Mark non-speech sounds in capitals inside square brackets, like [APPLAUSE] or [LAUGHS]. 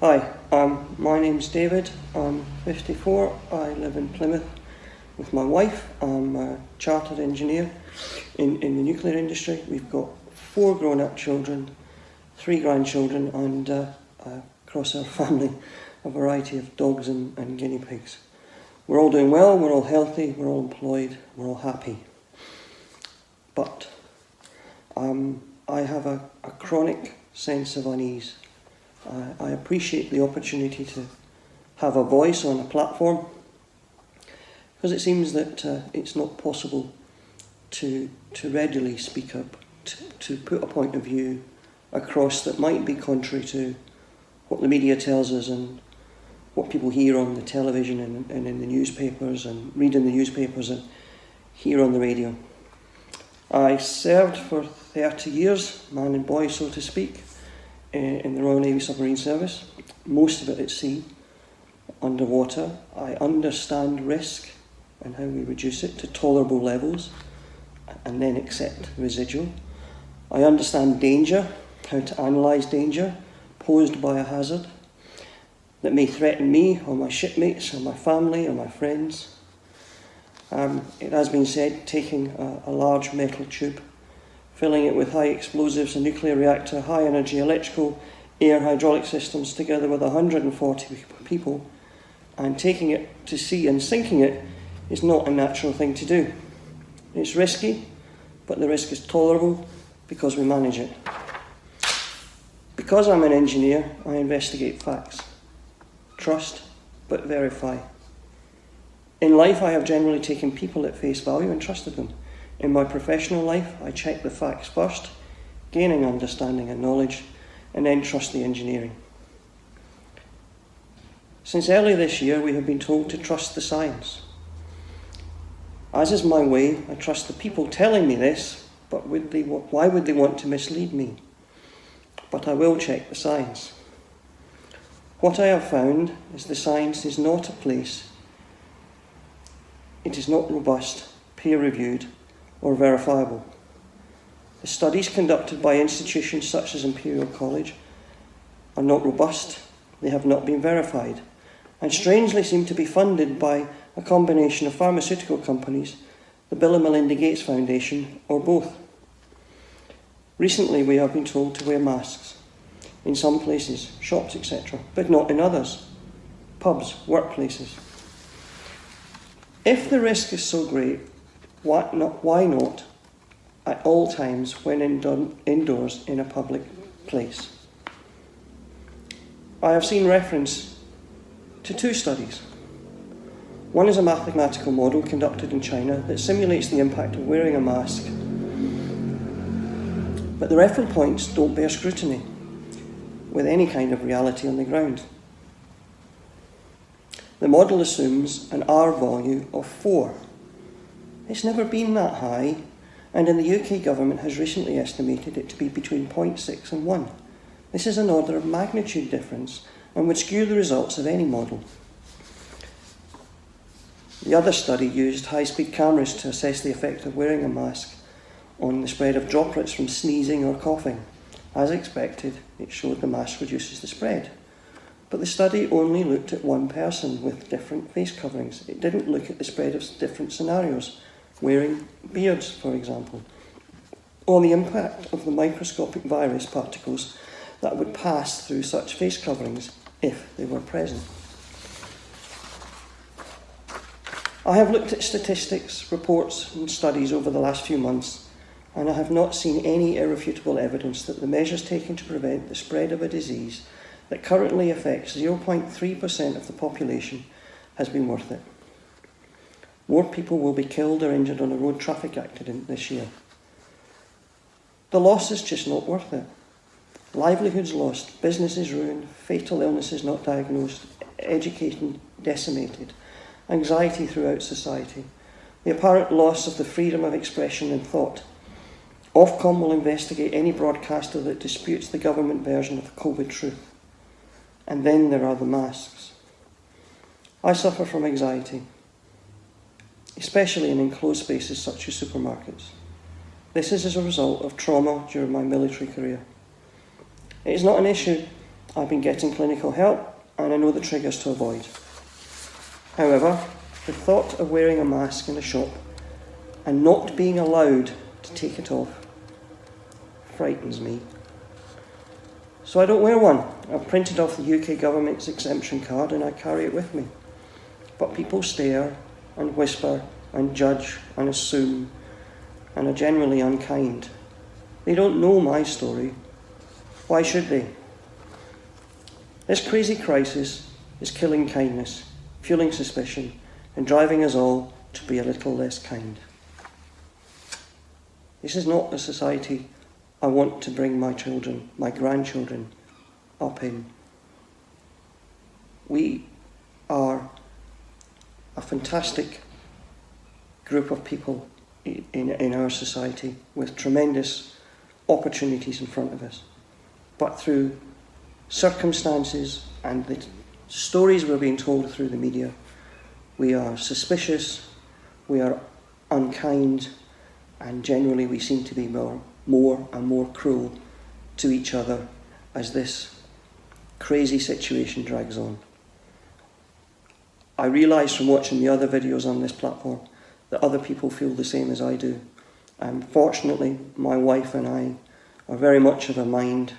Hi, um, my name's David. I'm 54. I live in Plymouth with my wife. I'm a chartered engineer in, in the nuclear industry. We've got four grown up children, three grandchildren, and uh, across our [LAUGHS] family, a variety of dogs and, and guinea pigs. We're all doing well, we're all healthy, we're all employed, we're all happy. But um, I have a, a chronic sense of unease. I, I appreciate the opportunity to have a voice on a platform because it seems that uh, it's not possible to, to readily speak up, to, to put a point of view across that might be contrary to what the media tells us and what people hear on the television and, and in the newspapers and read in the newspapers and hear on the radio. I served for 30 years, man and boy so to speak, in the Royal Navy Submarine Service, most of it at sea, underwater. I understand risk and how we reduce it to tolerable levels and then accept residual. I understand danger, how to analyse danger posed by a hazard that may threaten me or my shipmates or my family or my friends. Um, it has been said taking a, a large metal tube filling it with high explosives, a nuclear reactor, high energy electrical, air hydraulic systems together with 140 people, and taking it to sea and sinking it is not a natural thing to do. It's risky, but the risk is tolerable because we manage it. Because I'm an engineer, I investigate facts. Trust, but verify. In life, I have generally taken people at face value and trusted them. In my professional life, I check the facts first, gaining understanding and knowledge, and then trust the engineering. Since early this year, we have been told to trust the science. As is my way, I trust the people telling me this, but would they, why would they want to mislead me? But I will check the science. What I have found is the science is not a place, it is not robust, peer reviewed, or verifiable. The studies conducted by institutions such as Imperial College are not robust, they have not been verified, and strangely seem to be funded by a combination of pharmaceutical companies, the Bill and Melinda Gates Foundation, or both. Recently, we have been told to wear masks in some places, shops, etc., but not in others, pubs, workplaces. If the risk is so great, why not, why not at all times when indoors in a public place? I have seen reference to two studies. One is a mathematical model conducted in China that simulates the impact of wearing a mask. But the reference points don't bear scrutiny with any kind of reality on the ground. The model assumes an R value of 4 it's never been that high, and in the UK government has recently estimated it to be between 0.6 and 1. This is an order of magnitude difference and would skew the results of any model. The other study used high-speed cameras to assess the effect of wearing a mask on the spread of droplets from sneezing or coughing. As expected, it showed the mask reduces the spread. But the study only looked at one person with different face coverings. It didn't look at the spread of different scenarios wearing beards, for example, or the impact of the microscopic virus particles that would pass through such face coverings if they were present. I have looked at statistics, reports, and studies over the last few months, and I have not seen any irrefutable evidence that the measures taken to prevent the spread of a disease that currently affects 0.3% of the population has been worth it. More people will be killed or injured on a road traffic accident this year. The loss is just not worth it. Livelihoods lost, businesses ruined, fatal illnesses not diagnosed, education decimated, anxiety throughout society, the apparent loss of the freedom of expression and thought. Ofcom will investigate any broadcaster that disputes the government version of the COVID truth. And then there are the masks. I suffer from anxiety especially in enclosed spaces such as supermarkets. This is as a result of trauma during my military career. It is not an issue I've been getting clinical help and I know the triggers to avoid. However, the thought of wearing a mask in a shop and not being allowed to take it off frightens me. So I don't wear one. I've printed off the UK government's exemption card and I carry it with me. But people stare and whisper and judge and assume and are generally unkind. They don't know my story. Why should they? This crazy crisis is killing kindness, fueling suspicion, and driving us all to be a little less kind. This is not the society I want to bring my children, my grandchildren, up in. We are a fantastic group of people in, in our society with tremendous opportunities in front of us. But through circumstances and the stories we're being told through the media, we are suspicious, we are unkind, and generally we seem to be more, more and more cruel to each other as this crazy situation drags on. I realise from watching the other videos on this platform that other people feel the same as I do. Um, fortunately, my wife and I are very much of a mind